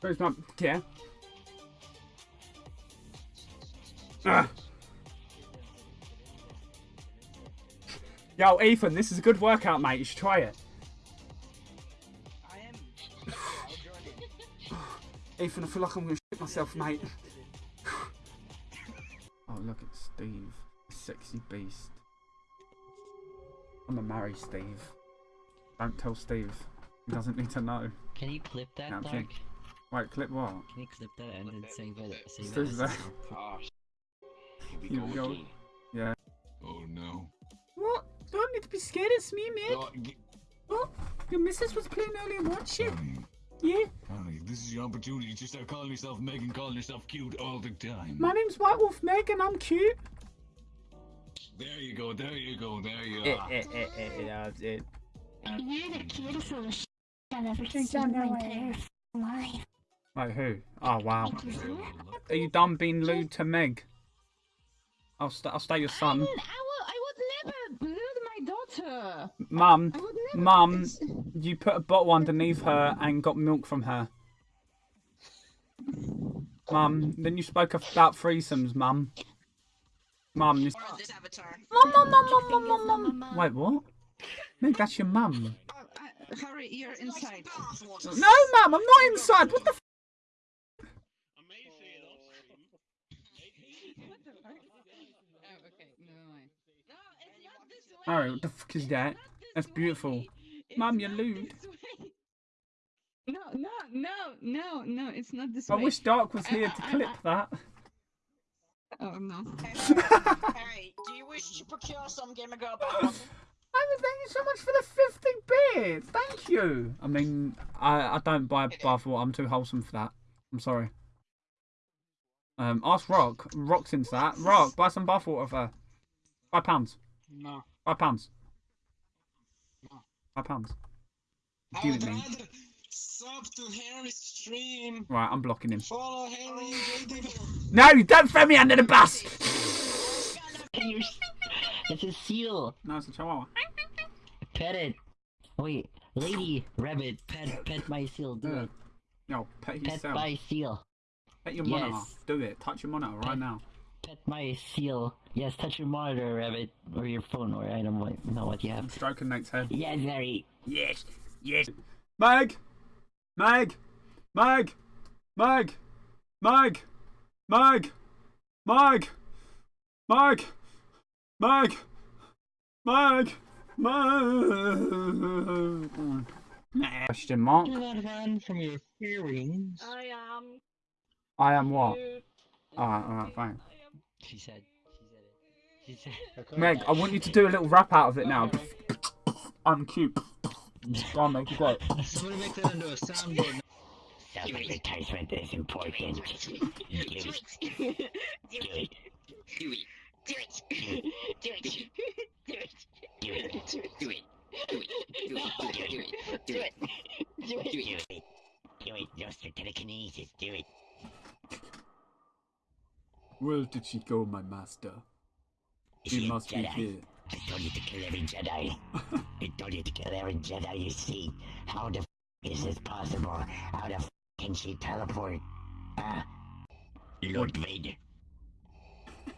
Where's my yeah? Ah. Yo, Ethan, this is a good workout, mate. You should try it. I am. I'll join in. Ethan, I feel like I'm gonna shit myself, mate. oh, look at Steve, sexy beast. I'm gonna marry Steve. Don't tell Steve. He doesn't need to know. Can you clip that, Yeah, I'm Dark? kidding. Wait, clip what? Can you clip that and then save it? Save Still it as there. a- Ah, sh- here we Here go we go. again. Yeah. Oh no. What? Don't need to be scared. It's me, mate. Oh, g- What? Your missus was playing earlier. What shit? Yeah. honey, this is your opportunity to start calling yourself Meg and calling yourself cute all the time. My name's White Wolf Meg, and I'm cute. There you go, there you go, there you Eh, are. eh, eh, eh, eh, that's it. You're the cutest little sh I've ever seen in my entire life. Wait, who? Oh wow. Thank you, sir. Are you done being lewd to Meg? I'll st- I'll stay your I, son. mean, I would, I would never lose my daughter. Mum, I would never. Mum, you put a bottle underneath her and got milk from her. Mum, then you spoke about threesomes, Mum. Mum, this... Or this avatar. Mum, mum, mum, mum, mum, mum, mum. Wait, what? Meg, that's your mum. Oh, Harry, you're inside. No, Mum, I'm not inside. What the? F- What the fuck? Oh, okay, never mind. No, it's not this way. Harry, what the fuck is that? That's beautiful. It's Mum, you're not lewd. No, no, no, no, no, it's not this I way. I wish Dark was here to I- I- clip that. Oh no. Harry, do you wish to procure some Gamer Girl bottle? I mean, thank you so much for the 50 bits. Thank you. I mean, I, I don't buy bathwater. I'm too wholesome for that. I'm sorry. Um, ask Rock. Rock's into that. Rock, buy some bathwater for. Five pounds. No. Five pounds. Five pounds. I Give would it me. rather sub to Harry's stream. Right, I'm blocking him. Follow Harry. No, don't throw me under the bus. It's a seal. No, it's a chihuahua. Pet it. Wait, lady rabbit, pet pet my seal. Do Yeah. it. No, pet yourself. Pet my seal. Pet your monitor. Yes. Do it. Touch your monitor right now. Pet my seal. Yes, touch your monitor, rabbit, or your phone, or I don't know what you I'm have. stroking Nate's head. Yes, Harry. Yes, yes. Meg! Meg! Meg! Meg! Meg! Meg! Meg! Meg! Meg! Meg! Meg! Question mark. Do not run from your feelings. I am. I am what? Alright, alright, fine. She said. She said it. She said. Meg, I want you to do a little rap out of it now. I'm cute. Go on, Meg, you got it. Somebody make that into a soundboard. Self-advertisement is important. Do it. Do it. Do it. Do it. Do it. Do it. Do it. Do it. Do it. Do it. Do it. Do it. Do it. Do it. Do it. Just for telekinesis. Do it. Where did she go, my master? She a must be Jedi? here. I told you to kill every Jedi. I told you to kill every Jedi you see. How the f- is this possible? How the f- can she teleport? Ah, Lord Vader. I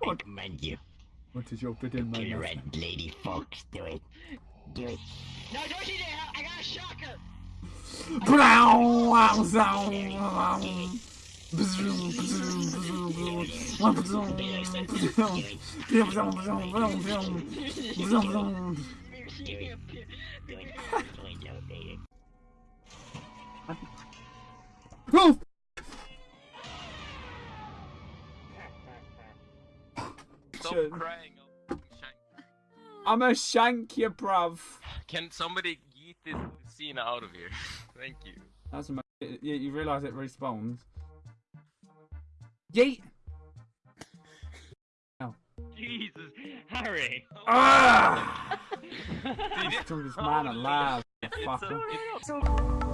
What? command you. What is your bidding, my Kill? Red Lady Fox. Do it. Do it. No, don't you dare! I got a shocker! Do it. Do it. Do it, Lord Vader. Oh! Stop crying. I'll shank- I'm a shank you, bruv. Can somebody yeet this scene out of here? Thank you. That's amazing. Yeah, you realise it respawns. Yeet! oh. Jesus, Harry! Ah! he threw man alive, fucker.